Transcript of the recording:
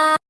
あ